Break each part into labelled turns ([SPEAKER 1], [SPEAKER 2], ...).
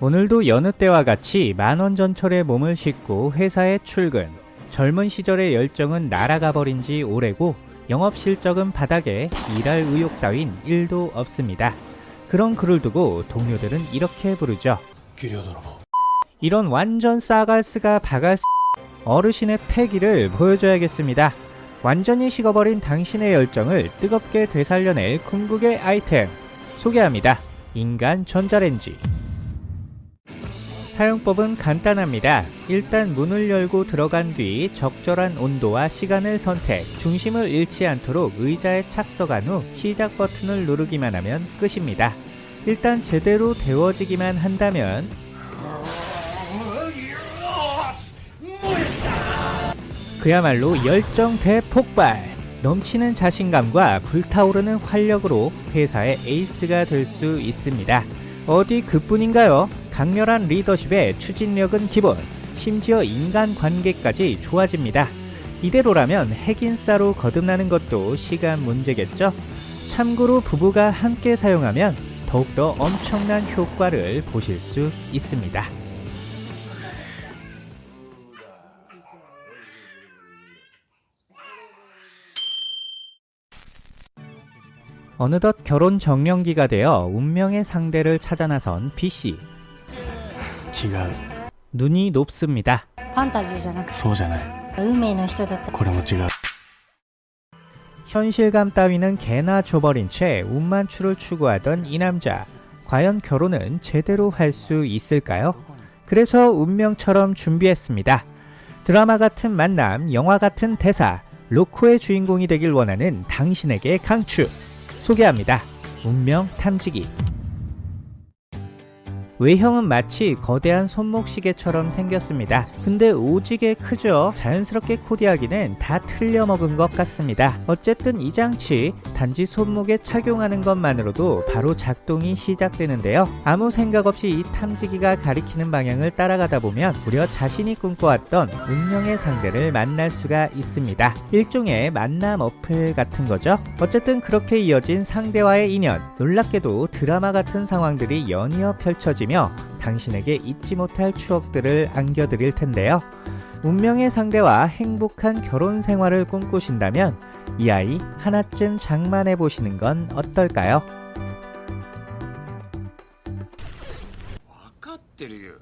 [SPEAKER 1] 오늘도 여느 때와 같이 만원 전철에 몸을 싣고 회사에 출근. 젊은 시절의 열정은 날아가 버린 지 오래고 영업 실적은 바닥에 일할 의욕 따윈 1도 없습니다. 그런 그를 두고 동료들은 이렇게 부르죠. 이런 완전 싸갈스가 바갈스 어르신의 패기를 보여줘야겠습니다. 완전히 식어버린 당신의 열정을 뜨겁게 되살려낼 궁극의 아이템 소개합니다. 인간 전자레인지 사용법은 간단합니다. 일단 문을 열고 들어간 뒤 적절한 온도와 시간을 선택, 중심을 잃지 않도록 의자에 착석한 후 시작 버튼을 누르기만 하면 끝입니다. 일단 제대로 데워지기만 한다면 그야말로 열정 대폭발! 넘치는 자신감과 불타오르는 활력으로 회사의 에이스가 될 수 있습니다. 어디 그뿐인가요? 강렬한 리더십에 추진력은 기본, 심지어 인간관계까지 좋아집니다. 이대로라면 핵인싸로 거듭나는 것도 시간 문제겠죠? 참고로 부부가 함께 사용하면 더욱더 엄청난 효과를 보실 수 있습니다. 어느덧 결혼 정년기가 되어 운명의 상대를 찾아 나선 B씨.
[SPEAKER 2] 違う
[SPEAKER 1] 눈이 높습니다.
[SPEAKER 3] ファンタジーじゃなくて
[SPEAKER 2] そうじゃない
[SPEAKER 3] 運命の人だった
[SPEAKER 2] これも違う
[SPEAKER 1] 현실감 따위는 개나 줘버린 채 운만추를 추구하던 이 남자. 과연 결혼은 제대로 할 수 있을까요? 그래서 운명처럼 준비했습니다. 드라마 같은 만남, 영화 같은 대사, 로코의 주인공이 되길 원하는 당신에게 강추. 소개합니다. 운명 탐지기. 외형은 마치 거대한 손목시계처럼 생겼습니다. 근데 오지게 크죠? 자연스럽게 코디하기는 다 틀려먹은 것 같습니다. 어쨌든 이 장치 단지 손목에 착용하는 것만으로도 바로 작동이 시작되는데요. 아무 생각 없이 이 탐지기가 가리키는 방향을 따라가다 보면 무려 자신이 꿈꿔왔던 운명의 상대를 만날 수가 있습니다. 일종의 만남 어플 같은 거죠. 어쨌든 그렇게 이어진 상대와의 인연 놀랍게도 드라마 같은 상황들이 연이어 펼쳐지며 당신에게 잊지 못할 추억들을 안겨드릴 텐데요. 운명의 상대와 행복한 결혼 생활을 꿈꾸신다면 이 아이 하나쯤 장만해 보시는 건 어떨까요?
[SPEAKER 4] 分かってるよ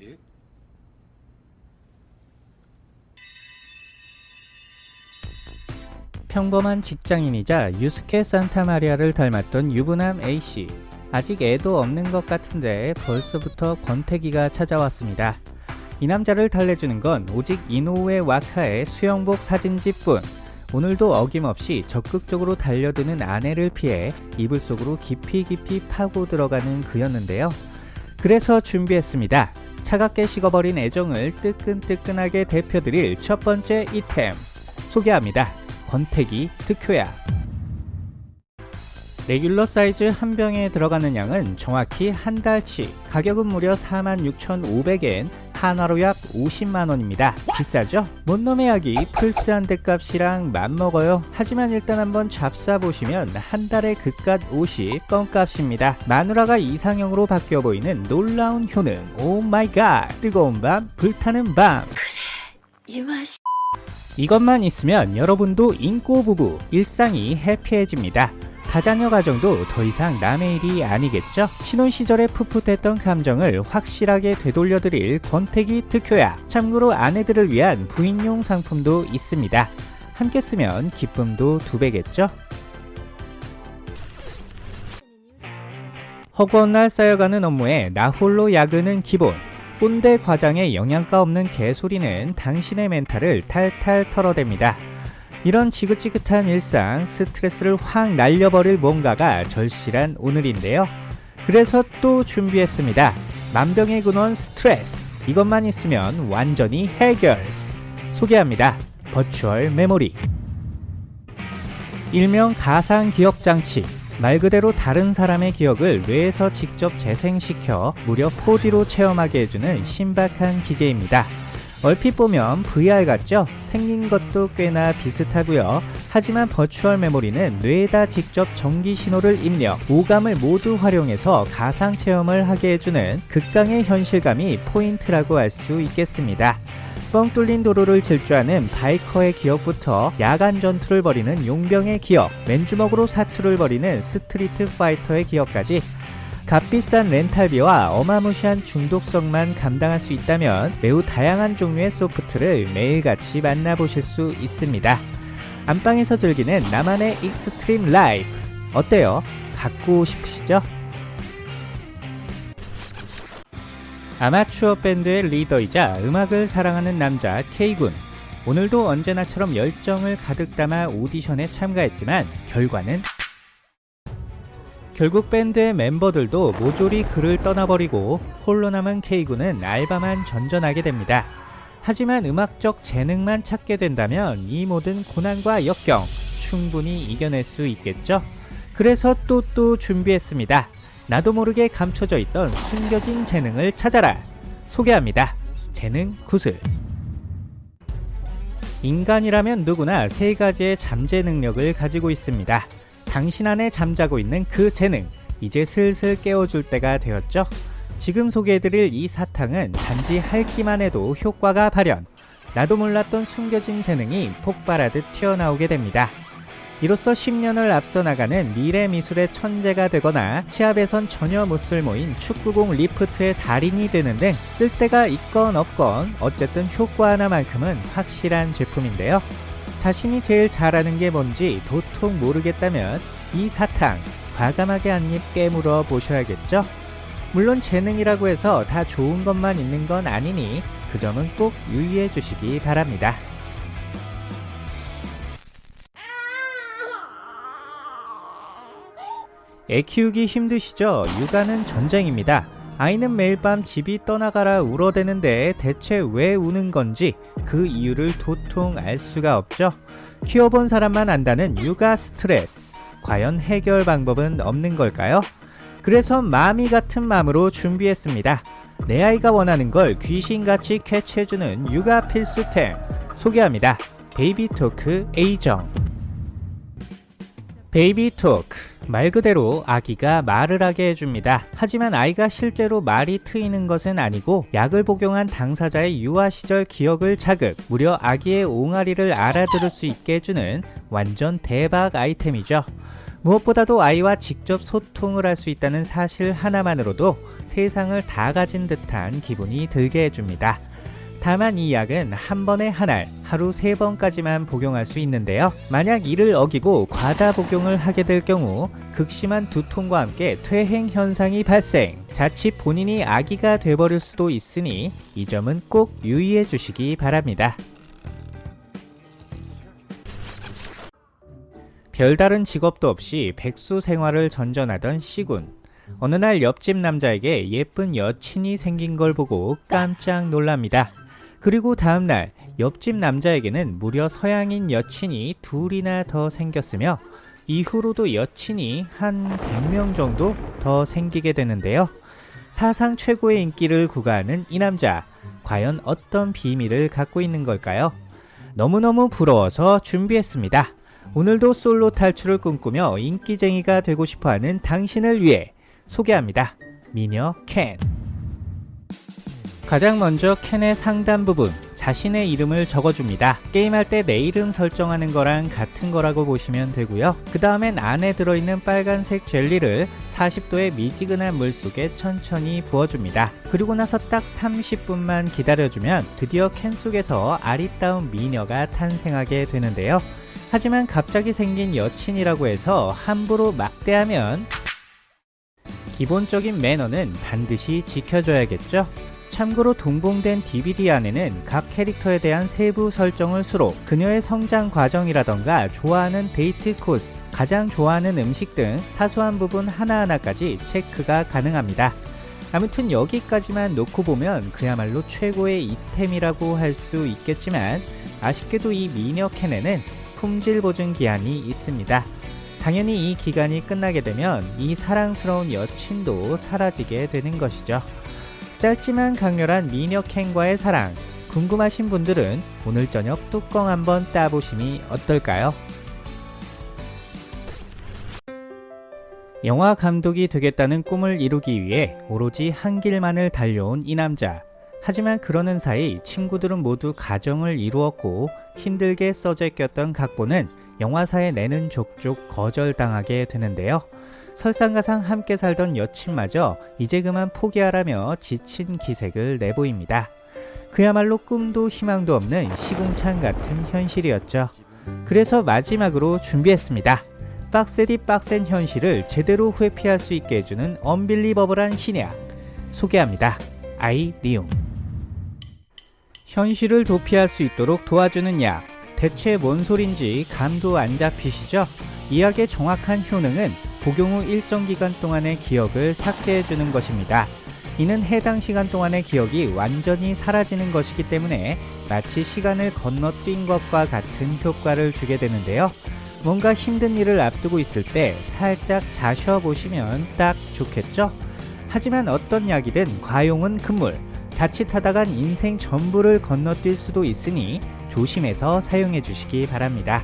[SPEAKER 4] え
[SPEAKER 1] 평범한 직장인이자 유스케 산타마리아를 닮았던 유부남 A씨. 아직 애도 없는 것 같은데 벌써부터 권태기가 찾아왔습니다. 이 남자를 달래주는 건 오직 이노우에 와카의 수영복 사진집뿐. 오늘도 어김없이 적극적으로 달려드는 아내를 피해 이불 속으로 깊이 깊이 파고 들어가는 그였는데요. 그래서 준비했습니다. 차갑게 식어버린 애정을 뜨끈뜨끈하게 대표드릴 첫 번째 이템. 소개합니다. 권태기 특효약. 레귤러 사이즈 한 병에 들어가는 양은 정확히 한 달치, 가격은 무려 46,500엔, 한화로 약 50만원입니다. 비싸죠? 뭔 놈의 약이 플스한 대값이랑 맞먹어요. 하지만 일단 한번 잡사보시면 한 달에 그깟 50 껌값입니다. 마누라가 이상형으로 바뀌어 보이는 놀라운 효능. Oh my god! 뜨거운 밤, 불타는 밤. 이것만 있으면 여러분도 잉꼬 부부, 일상이 happy해집니다. 다자녀 가정도 더 이상 남의 일이 아니겠죠? 신혼 시절에 풋풋했던 감정을 확실하게 되돌려드릴 권태기 특효약. 참고로 아내들을 위한 부인용 상품도 있습니다. 함께 쓰면 기쁨도 두 배겠죠? 허구한 날 쌓여가는 업무에 나홀로 야근은 기본. 꼰대 과장의 영양가 없는 개소리는 당신의 멘탈을 탈탈 털어댑니다. 이런 지긋지긋한 일상, 스트레스를 확 날려버릴 뭔가가 절실한 오늘인데요. 그래서 또 준비했습니다. 만병의 근원 스트레스. 이것만 있으면 완전히 해결. 소개합니다. 버추얼 메모리. 일명 가상 기억 장치. 말 그대로 다른 사람의 기억을 뇌에서 직접 재생시켜 무려 4D로 체험하게 해주는 신박한 기계입니다. 얼핏 보면 VR 같죠? 생긴 것도 꽤나 비슷하고요. 하지만 virtual memory는 뇌에다 직접 전기 신호를 입력, 오감을 모두 활용해서 가상 체험을 하게 해주는 극강의 현실감이 포인트라고 할 수 있겠습니다. 뻥 뚫린 도로를 질주하는 biker의 기억부터 야간 전투를 벌이는 용병의 기억, 맨주먹으로 사투를 벌이는 street fighter의 기억까지 값비싼 렌탈비와 어마무시한 중독성만 감당할 수 있다면 매우 다양한 종류의 소프트를 매일같이 만나보실 수 있습니다. 안방에서 즐기는 나만의 extreme life 어때요? 갖고 싶으시죠? 아마추어 밴드의 리더이자 음악을 사랑하는 남자 K군 오늘도 언제나처럼 열정을 가득 담아 오디션에 참가했지만 결과는 결국 밴드의 멤버들도 모조리 그를 떠나버리고 홀로 남은 K군은 알바만 전전하게 됩니다. 하지만 음악적 재능만 찾게 된다면 이 모든 고난과 역경 충분히 이겨낼 수 있겠죠? 그래서 또또 준비했습니다. 나도 모르게 감춰져 있던 숨겨진 재능을 찾아라. 소개합니다. 재능 구슬. 인간이라면 누구나 세 가지의 잠재 능력을 가지고 있습니다. 당신 안에 잠자고 있는 그 재능, 이제 슬슬 깨워줄 때가 되었죠? 지금 소개해드릴 이 사탕은 단지 핥기만 해도 효과가 발현. 나도 몰랐던 숨겨진 재능이 폭발하듯 튀어나오게 됩니다. 이로써 10년을 앞서 나가는 미래 미술의 천재가 되거나 시합에선 전혀 못 쓸 모인 축구공 리프트의 달인이 되는 등 쓸데가 있건 없건 어쨌든 효과 하나만큼은 확실한 제품인데요. 자신이 제일 잘하는 게 뭔지 도통 모르겠다면 이 사탕 과감하게 한 입 깨물어 보셔야겠죠? 물론 재능이라고 해서 다 좋은 것만 있는 건 아니니 그 점은 꼭 유의해 주시기 바랍니다. 애 키우기 힘드시죠? 육아는 전쟁입니다. 아이는 매일 밤 집이 떠나가라 울어대는데 대체 왜 우는 건지 그 이유를 도통 알 수가 없죠. 키워본 사람만 안다는 육아 스트레스. 과연 해결 방법은 없는 걸까요? 그래서 mommy 같은 마음으로 준비했습니다. 내 아이가 원하는 걸 귀신같이 캐치해주는 육아 필수템 소개합니다. 베이비토크 A정 베이비 토크 말 그대로 아기가 말을 하게 해줍니다. 하지만 아이가 실제로 말이 트이는 것은 아니고 약을 복용한 당사자의 유아 시절 기억을 자극, 무려 아기의 옹알이를 알아들을 수 있게 해주는 완전 대박 아이템이죠. 무엇보다도 아이와 직접 소통을 할 수 있다는 사실 하나만으로도 세상을 다 가진 듯한 기분이 들게 해줍니다. 다만 이 약은 한 번에 한 알, 하루 세 번까지만 복용할 수 있는데요. 만약 이를 어기고 과다 복용을 하게 될 경우 극심한 두통과 함께 퇴행 현상이 발생, 자칫 본인이 아기가 돼버릴 수도 있으니 이 점은 꼭 유의해 주시기 바랍니다. 별다른 직업도 없이 백수 생활을 전전하던 시군. 어느 날 옆집 남자에게 예쁜 여친이 생긴 걸 보고 깜짝 놀랍니다. 그리고 다음날 옆집 남자에게는 무려 서양인 여친이 둘이나 더 생겼으며 이후로도 여친이 한 100명 정도 더 생기게 되는데요. 사상 최고의 인기를 구가하는 이 남자, 과연 어떤 비밀을 갖고 있는 걸까요? 너무너무 부러워서 준비했습니다. 오늘도 솔로 탈출을 꿈꾸며 인기쟁이가 되고 싶어하는 당신을 위해 소개합니다. 미녀 캔. 가장 먼저 캔의 상단 부분, 자신의 이름을 적어줍니다. 게임할 때 내 이름 설정하는 거랑 같은 거라고 보시면 되고요. 그 다음엔 안에 들어있는 빨간색 젤리를 40도의 미지근한 물 속에 천천히 부어줍니다. 그리고 나서 딱 30분만 기다려주면 드디어 캔 속에서 아리따운 미녀가 탄생하게 되는데요. 하지만 갑자기 생긴 여친이라고 해서 함부로 막대하면 기본적인 매너는 반드시 지켜줘야겠죠? 참고로 동봉된 DVD 안에는 각 캐릭터에 대한 세부 설정을 수록 그녀의 성장 과정이라던가 좋아하는 데이트 코스, 가장 좋아하는 음식 등 사소한 부분 하나하나까지 체크가 가능합니다. 아무튼 여기까지만 놓고 보면 그야말로 최고의 이템이라고 할 수 있겠지만 아쉽게도 이 미녀 캔에는 품질 보증 기한이 있습니다. 당연히 이 기간이 끝나게 되면 이 사랑스러운 여친도 사라지게 되는 것이죠. 짧지만 강렬한 미녀캔과의 사랑 궁금하신 분들은 오늘 저녁 뚜껑 한번 따보심이 어떨까요? 영화 감독이 되겠다는 꿈을 이루기 위해 오로지 한 길만을 달려온 이 남자 하지만 그러는 사이 친구들은 모두 가정을 이루었고 힘들게 써제꼈던 각본은 영화사에 내는 족족 거절당하게 되는데요. 설상가상 함께 살던 여친마저 이제 그만 포기하라며 지친 기색을 내보입니다. 그야말로 꿈도 희망도 없는 시궁창 같은 현실이었죠. 그래서 마지막으로 준비했습니다. 빡세디 빡센 현실을 제대로 회피할 수 있게 해주는 언빌리버블한 신약 소개합니다. 아이리움 현실을 도피할 수 있도록 도와주는 약 대체 뭔 소린지 감도 안 잡히시죠? 이 약의 정확한 효능은 복용 후 일정 기간 동안의 기억을 삭제해 주는 것입니다. 이는 해당 시간 동안의 기억이 완전히 사라지는 것이기 때문에 마치 시간을 건너뛴 것과 같은 효과를 주게 되는데요. 뭔가 힘든 일을 앞두고 있을 때 살짝 자셔 보시면 딱 좋겠죠? 하지만 어떤 약이든 과용은 금물. 자칫하다간 인생 전부를 건너뛸 수도 있으니 조심해서 사용해 주시기 바랍니다.